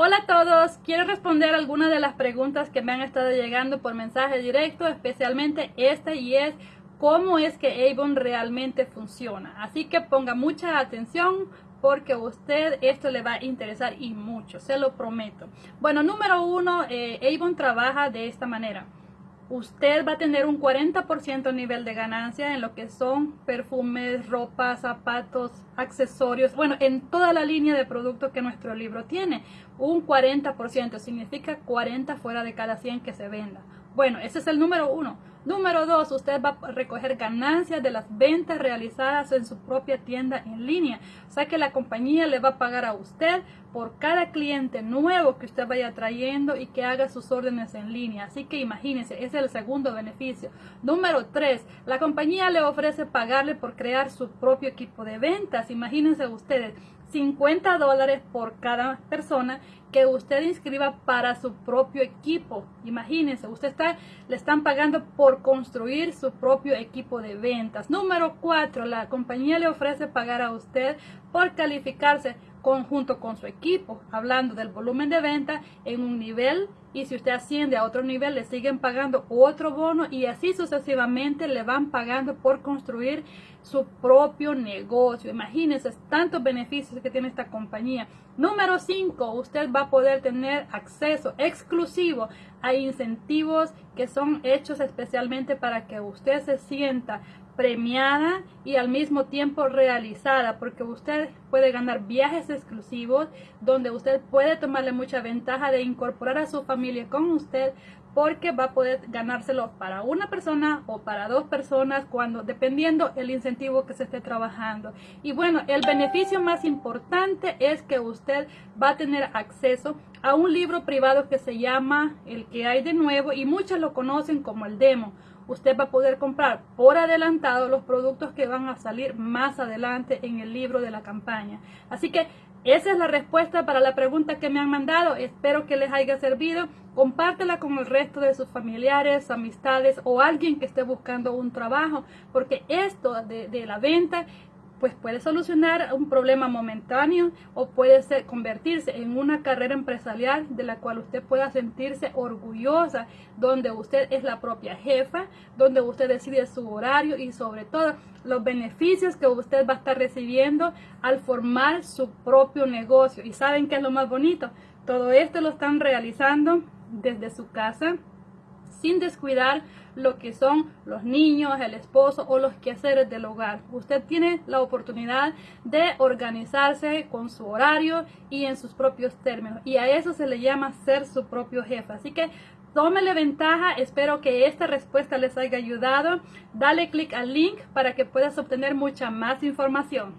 Hola a todos, quiero responder algunas de las preguntas que me han estado llegando por mensaje directo, especialmente esta y es cómo es que Avon realmente funciona. Así que ponga mucha atención porque a usted esto le va a interesar y mucho, se lo prometo. Bueno, número uno, eh, Avon trabaja de esta manera usted va a tener un 40% nivel de ganancia en lo que son perfumes, ropa, zapatos, accesorios, bueno, en toda la línea de productos que nuestro libro tiene. Un 40% significa 40 fuera de cada 100 que se venda. Bueno, ese es el número uno. Número dos, usted va a recoger ganancias de las ventas realizadas en su propia tienda en línea. O sea que la compañía le va a pagar a usted por cada cliente nuevo que usted vaya trayendo y que haga sus órdenes en línea. Así que imagínense, ese es el segundo beneficio. Número tres, la compañía le ofrece pagarle por crear su propio equipo de ventas. Imagínense ustedes, 50 dólares por cada persona que usted inscriba para su propio equipo. Imagínense, usted está, le están pagando por construir su propio equipo de ventas. Número 4, la compañía le ofrece pagar a usted por calificarse conjunto con su equipo, hablando del volumen de venta en un nivel y si usted asciende a otro nivel le siguen pagando otro bono y así sucesivamente le van pagando por construir su propio negocio. Imagínense tantos beneficios que tiene esta compañía. Número 5, usted va a poder tener acceso exclusivo a incentivos que son hechos especialmente para que usted se sienta premiada y al mismo tiempo realizada porque usted puede ganar viajes exclusivos donde usted puede tomarle mucha ventaja de incorporar a su familia con usted porque va a poder ganárselo para una persona o para dos personas cuando dependiendo el incentivo que se esté trabajando y bueno el beneficio más importante es que usted va a tener acceso a un libro privado que se llama el que hay de nuevo y muchos lo conocen como el demo usted va a poder comprar por adelantado los productos que van a salir más adelante en el libro de la campaña. Así que esa es la respuesta para la pregunta que me han mandado. Espero que les haya servido. Compártela con el resto de sus familiares, amistades o alguien que esté buscando un trabajo, porque esto de, de la venta pues puede solucionar un problema momentáneo o puede convertirse en una carrera empresarial de la cual usted pueda sentirse orgullosa, donde usted es la propia jefa, donde usted decide su horario y sobre todo los beneficios que usted va a estar recibiendo al formar su propio negocio. ¿Y saben qué es lo más bonito? Todo esto lo están realizando desde su casa sin descuidar lo que son los niños, el esposo o los quehaceres del hogar. Usted tiene la oportunidad de organizarse con su horario y en sus propios términos. Y a eso se le llama ser su propio jefe. Así que tómele ventaja. Espero que esta respuesta les haya ayudado. Dale clic al link para que puedas obtener mucha más información.